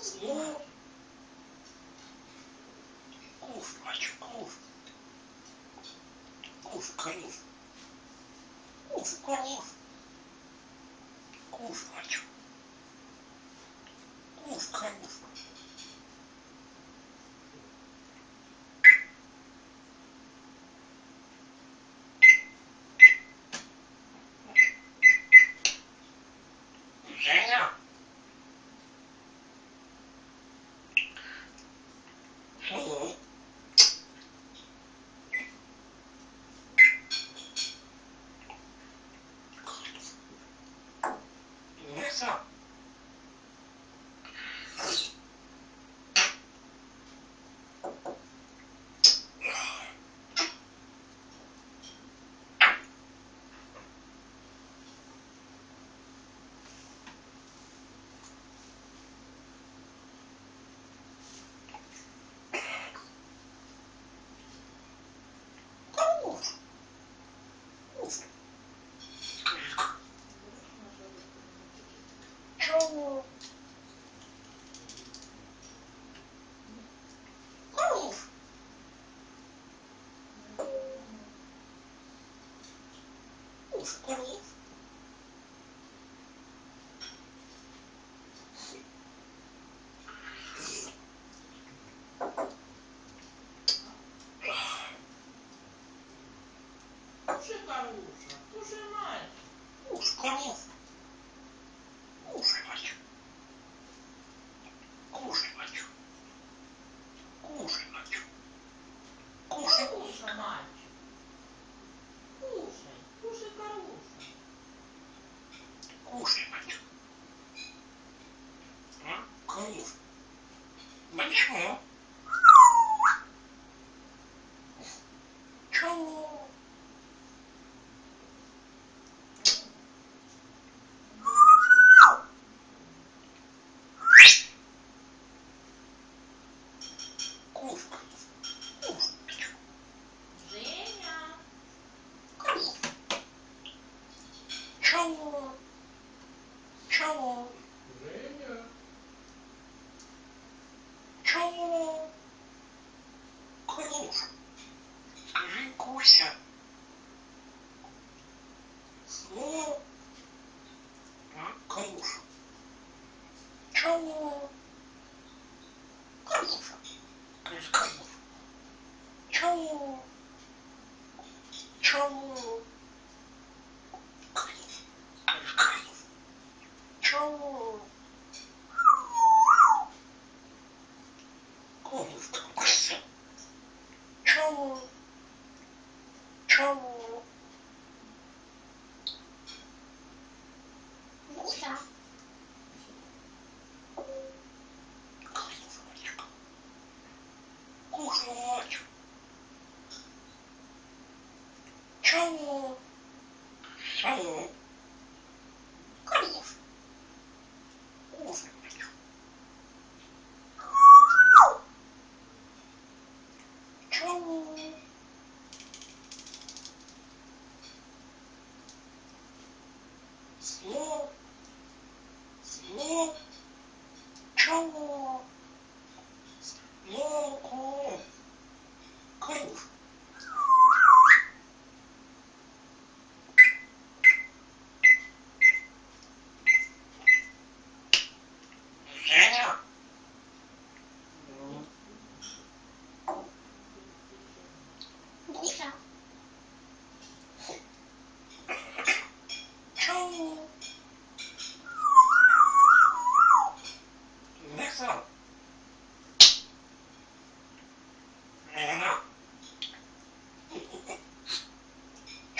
Слово. Куш, мальчик, куш. Куш, коров. Куш, коров. Куш, мальчик. Куш, коров. Женя. Коров. Кушай, Каруша, кушай, мальчик. Куш, коров. Кушай, мальчик. Кушай, мальчик. Кушай, мальчик. Кушай, Кушай, мальчик. Кушай, кушай, Каруша. Кушай, мальчик. А? Коров. Мальчик. Чего? Куш, 어. Чего? Куся. Коров, мальчик. Кушай, Hi.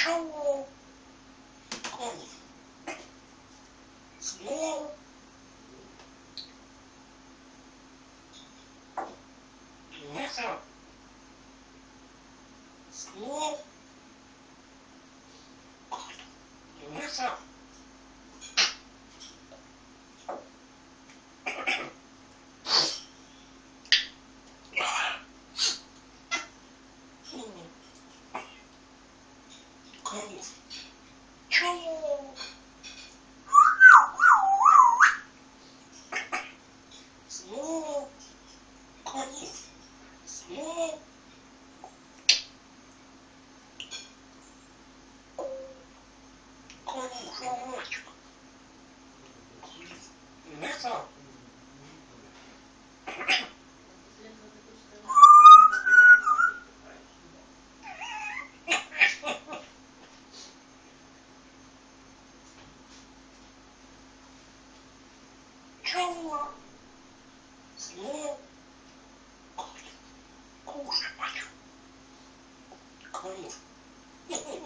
Hello. Cold. Snow. Winter. Snow. Winter. Try it. 叫我，什么？故事大王，可以？嘿嘿，